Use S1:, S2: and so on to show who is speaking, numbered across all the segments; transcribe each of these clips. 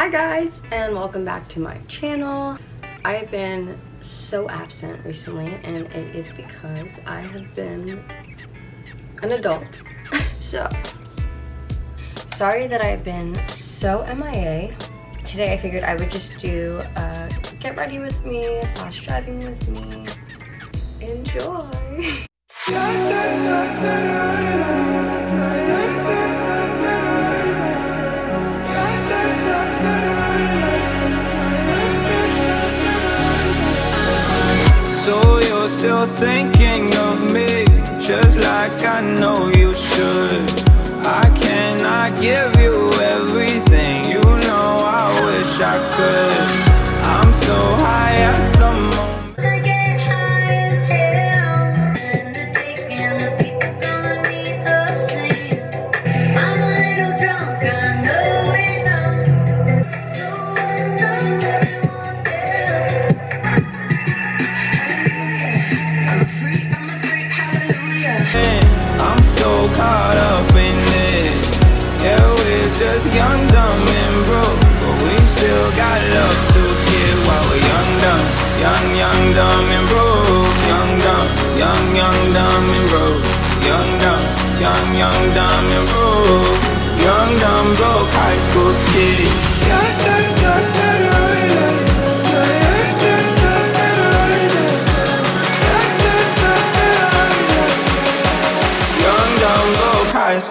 S1: Hi guys and welcome back to my channel. I have been so absent recently and it is because I have been an adult. so, sorry that I've been so MIA. Today I figured I would just do a get ready with me slash driving with me. Enjoy!
S2: still thinking of me Just like I know you should. I cannot give you everything? You know I wish I could. I'm so high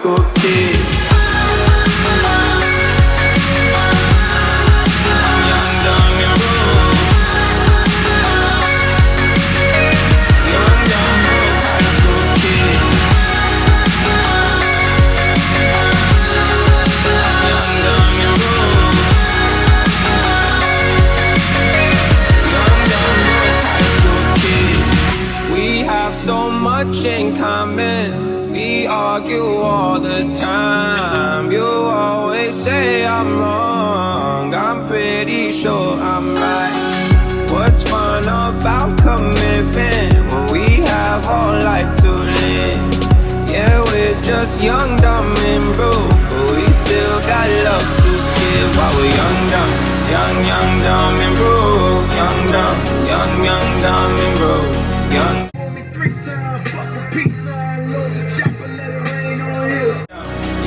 S2: high much in common we argue all the time. You always say I'm wrong. I'm pretty sure I'm right. What's fun about commitment When we have all life to live? Yeah, we're just young, dumb, and broke But we still got love to give While we're young, dumb, young, young, dumb, and broke. Young, dumb, young, young, dumb, and broke. Young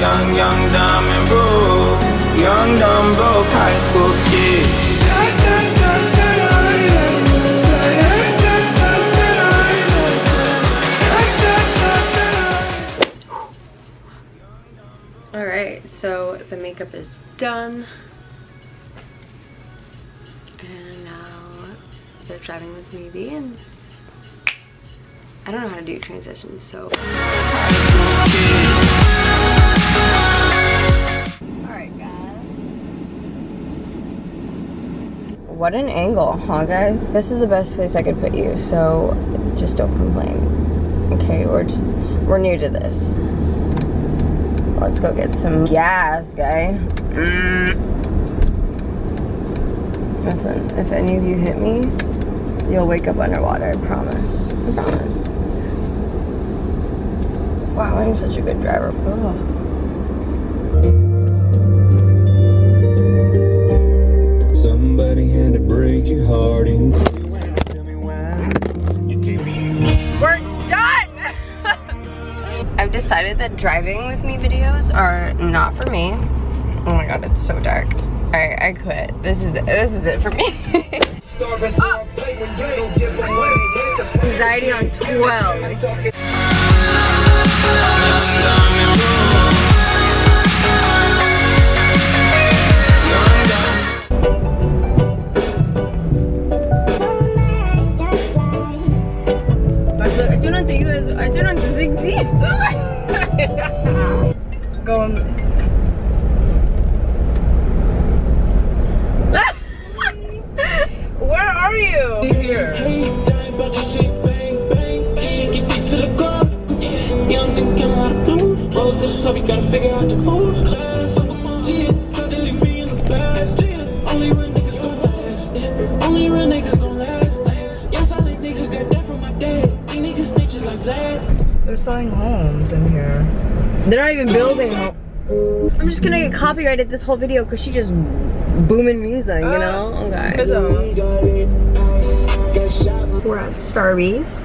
S2: Young, young, dumb and broke. Young, dumb, broke high school kid.
S1: Alright, so the makeup is done. And now they're driving with me And I don't know how to do transitions, so... what an angle, huh guys? This is the best place I could put you, so just don't complain. Okay, we're just, we're new to this. Let's go get some gas, guy. Mm. Listen, if any of you hit me, you'll wake up underwater, I promise. I promise. Wow, I'm such a good driver. Ugh. Decided that driving with me videos are not for me. Oh my god, it's so dark. Alright, I quit. This is it. This is it for me. oh. Anxiety on 12. Going. Where are you? Here. Young and gotta figure out the clues. They're selling homes in here. They're not even building. I'm just gonna get copyrighted this whole video because she just booming music, you know? Uh, oh, guys. We're at Starbucks.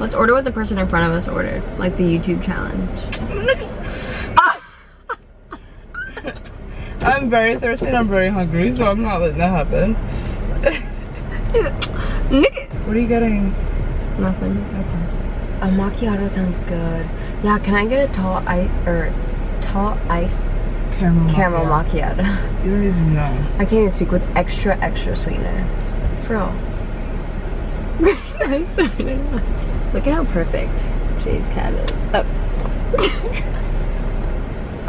S1: Let's order what the person in front of us ordered, like the YouTube challenge.
S3: I'm very thirsty and I'm very hungry, so I'm not letting that happen. what are you getting?
S1: Nothing.
S3: Okay.
S1: A macchiato sounds good. Yeah, can I get a tall ice or tall iced
S3: Caramel.
S1: caramel
S3: macchiato.
S1: macchiato?
S3: You don't even know.
S1: I can't even speak with extra extra sweetener. For real. Look at how perfect Jay's cat is. Oh.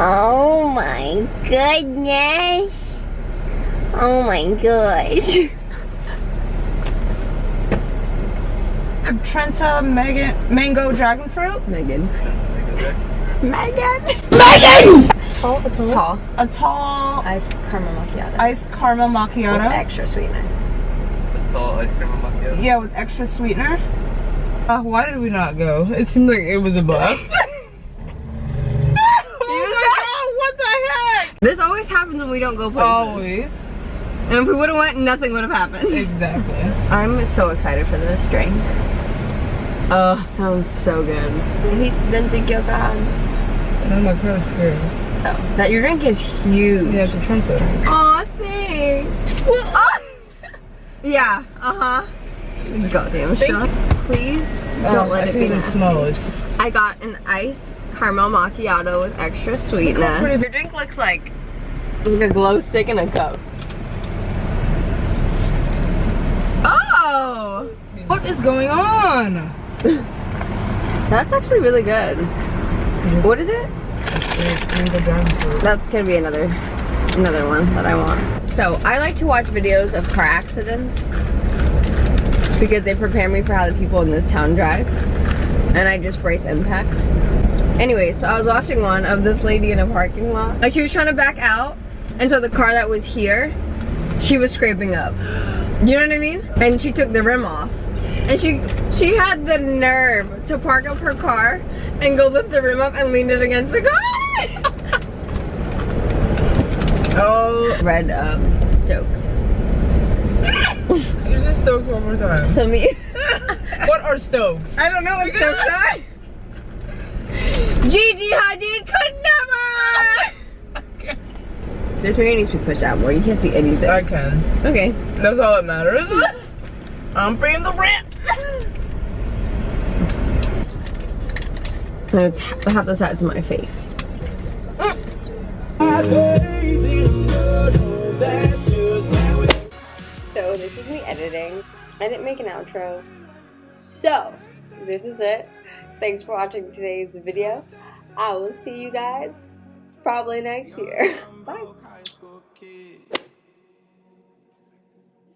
S1: oh my goodness. Oh my gosh.
S3: Trenta Megan Mango Dragon Fruit.
S1: Megan.
S3: Megan.
S1: Megan!
S3: Tall, a tall.
S1: Tall.
S3: A tall
S1: Iced caramel macchiato.
S3: iced caramel
S1: with
S3: macchiato.
S1: extra sweetener. A tall ice caramel macchiato.
S3: Yeah, with extra sweetener. Uh, why did we not go? It seemed like it was a blast. oh my god, what the heck?
S1: This always happens when we don't go places.
S3: Always.
S1: And if we would have went, nothing would have happened.
S3: Exactly.
S1: I'm so excited for this drink. Oh, sounds so good. He didn't think you're bad.
S3: No, my god, it's here.
S1: Oh, that your drink is huge.
S3: Yeah, it's a Trenta.
S1: Aw, thanks. Ah! yeah, uh-huh. Goddamn
S3: Thank
S1: shot. Please don't
S3: Um,
S1: let
S3: I
S1: it be
S3: even
S1: nasty.
S3: smell it.
S1: I got an iced caramel macchiato with extra sweetener.
S3: pretty-
S1: Your drink looks like like a glow stick in a cup. Oh,
S3: What is going on?
S1: that's actually really good. What is it? That's gonna be another another one that I want. So I like to watch videos of car accidents because they prepare me for how the people in this town drive. And I just brace impact. Anyway, so I was watching one of this lady in a parking lot. Like she was trying to back out, and so the car that was here, she was scraping up. You know what I mean? And she took the rim off. And she she had the nerve to park up her car and go lift the rim up and lean it against the car.
S3: Oh,
S1: Red um, Stokes.
S3: You're just stokes one more time.
S1: So me,
S3: what are stokes?
S1: I don't know what Stokes are. Gigi Hadid could never. This mirror needs to be pushed out more. You can't see anything.
S3: I can.
S1: Okay.
S3: That's all that matters. I'm bringing the rent.
S1: So it's ha- half the sides of my face. So this is me editing. I didn't make an outro. So this is it. Thanks for watching today's video. I will see you guys probably next year. Bye.